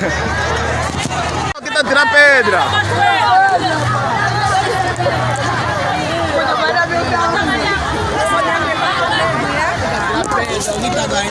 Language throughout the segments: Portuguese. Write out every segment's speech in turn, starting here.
Aqui tá tirando pedra. Porra.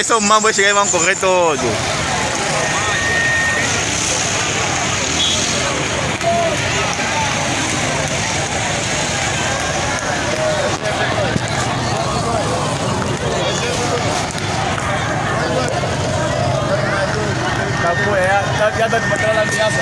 Aí são mambos chegar e vão correr todo. Tá piada de matar a ameaça.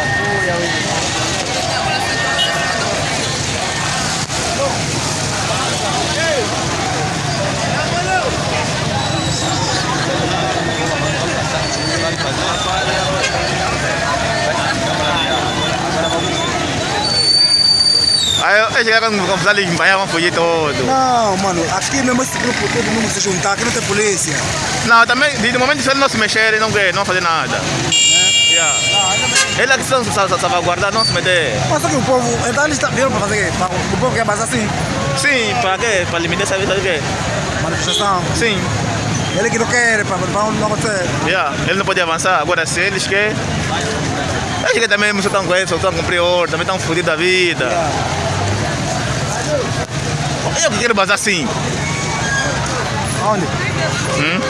Aí eu chegar com com os ali vão fugir todo. Não, mano, aqui mesmo esse grupo todo mundo se juntar, aqui não tem polícia. Não, também, de momento se eles não se mexerem, não quer, não fazer nada. Yeah. Eles aqui são sa- sa- salvaguardar, não se meter. Mas só que o povo, então eles vieram para fazer quê? Pra- O povo quer mais assim, Sim, para quê? Para limitar essa vida de quê? manifestação. Sim. Ele que não quer, para não acontecer. Yeah. Ele não pode avançar. Agora se eles querem. Eles que também só estão com eles, só estão a cumprir ordem, também estão fodidos da vida. Eu que quero vazar assim. Onde? Hum?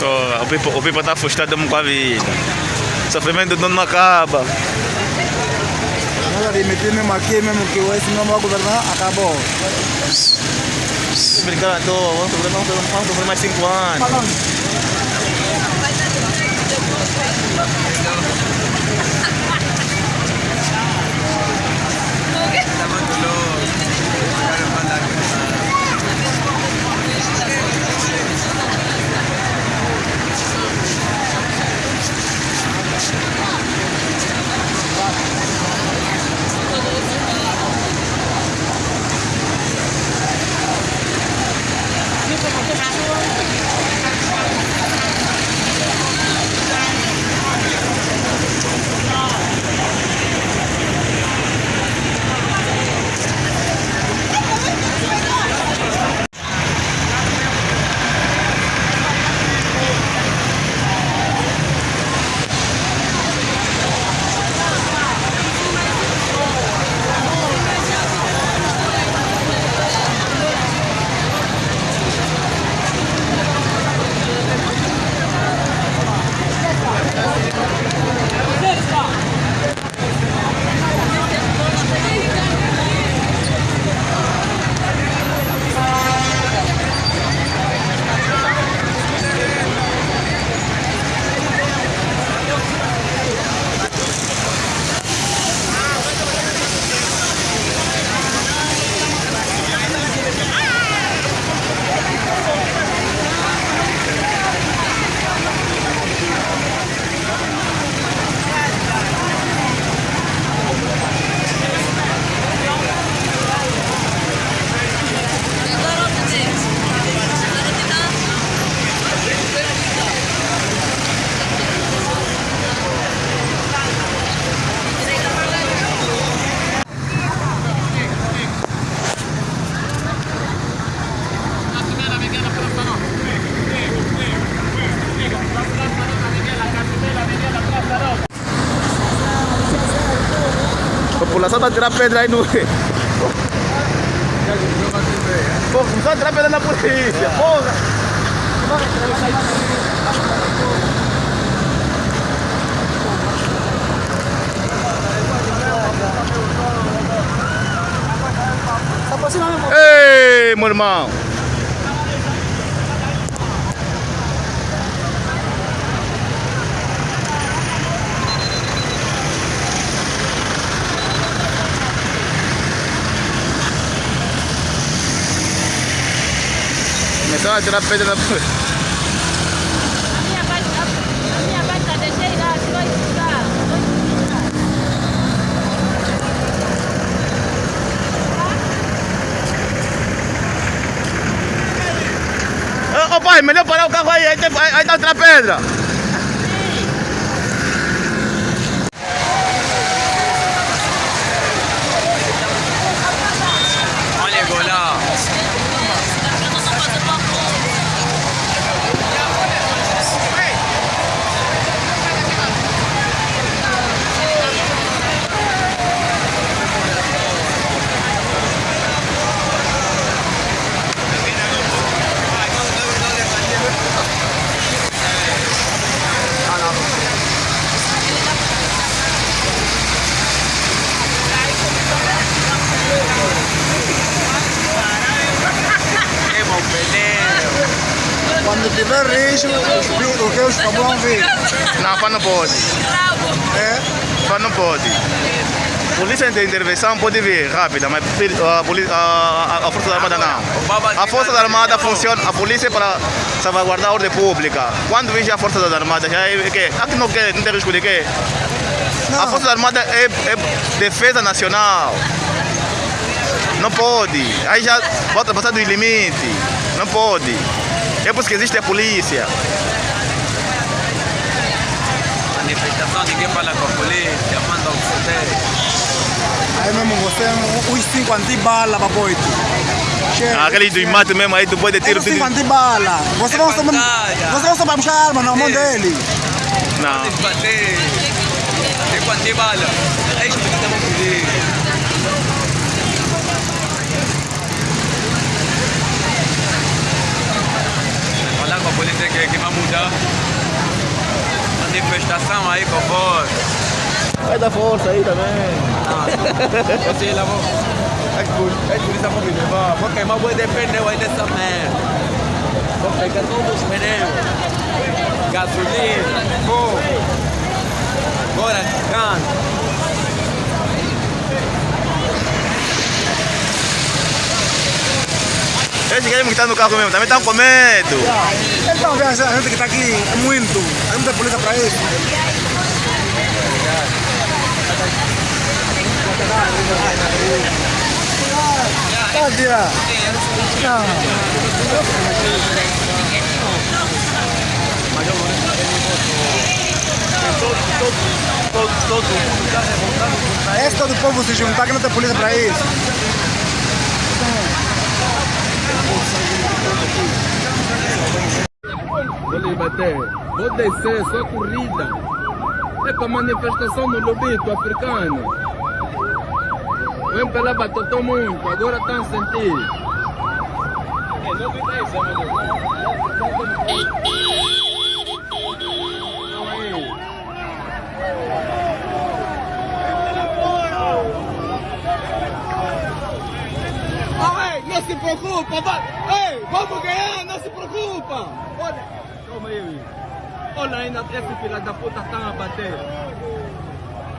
Tô, o Pipo, o Pipo tá frustrado com a vida. Sofrimento não acaba. Mesmo aqui, mesmo que esse não vai governar, acabou. Toa, vamos sofrer mais 5 anos. População tá tirando pedra aí no. Pô, começou a tirar pedra na polícia, porra! Ei, meu irmão! Então atirar pedra na. A minha parte, a, a minha parte tá deixei lá, estudar. Vou estudar. Ô pai, melhor parar o carro aí, aí, aí, aí tá outra pedra. Olha, olha. Hemos peleado. Quando tiver risco, o que os vão vir. Não, pá, não pode. É? Pá, não pode. Polícia de intervenção pode vir rápida, mas a, poli- a, a, a Força Armada não. A Força Armada funciona, a polícia é para salvaguardar a ordem pública. Quando vem já a Força Armada, já é que aqui não quer, não tem risco de quê? A. Força Armada é, é defesa nacional. Não pode. Aí já volta passar do limite. Não pode. É por isso que existe a polícia. Manifestação, ninguém fala com a polícia, manda o CD. Aí mesmo você, os cinco antibala para boito. Chega. Aquele do mato mesmo, aí tu pode Tem tirar os tudo. cinco antibala. Você só batalha. você só para buscar arma na mão dele. Não. Tem quanto bala. É isso que estamos pedindo. Falar com a polícia. Manifestação aí, por favor. Vai dar força aí também. Você lá vou. É que que vou me levar. Vou queimar o boi de pneu aí dessa merda. Vou pegar todos os pneus. Gasolina, fogo. Agora, cano. Eles querem estar no carro mesmo, também estão com medo. Então, vê a gente que está aqui, é muito. Não tem polícia para isso. Tá, tia. Não. É todo o povo se juntar que não tem polícia para isso. Vou lhe bater. Vou descer, só corrida. É para manifestação no lobito africano. Vem pela batotou muito, agora estão a sentir. Ah, ei, não se preocupa, vai. Ei, vamos ganhar, não se preocupa. Olha, calma aí. Olha ainda, esse filho da puta tá a bater.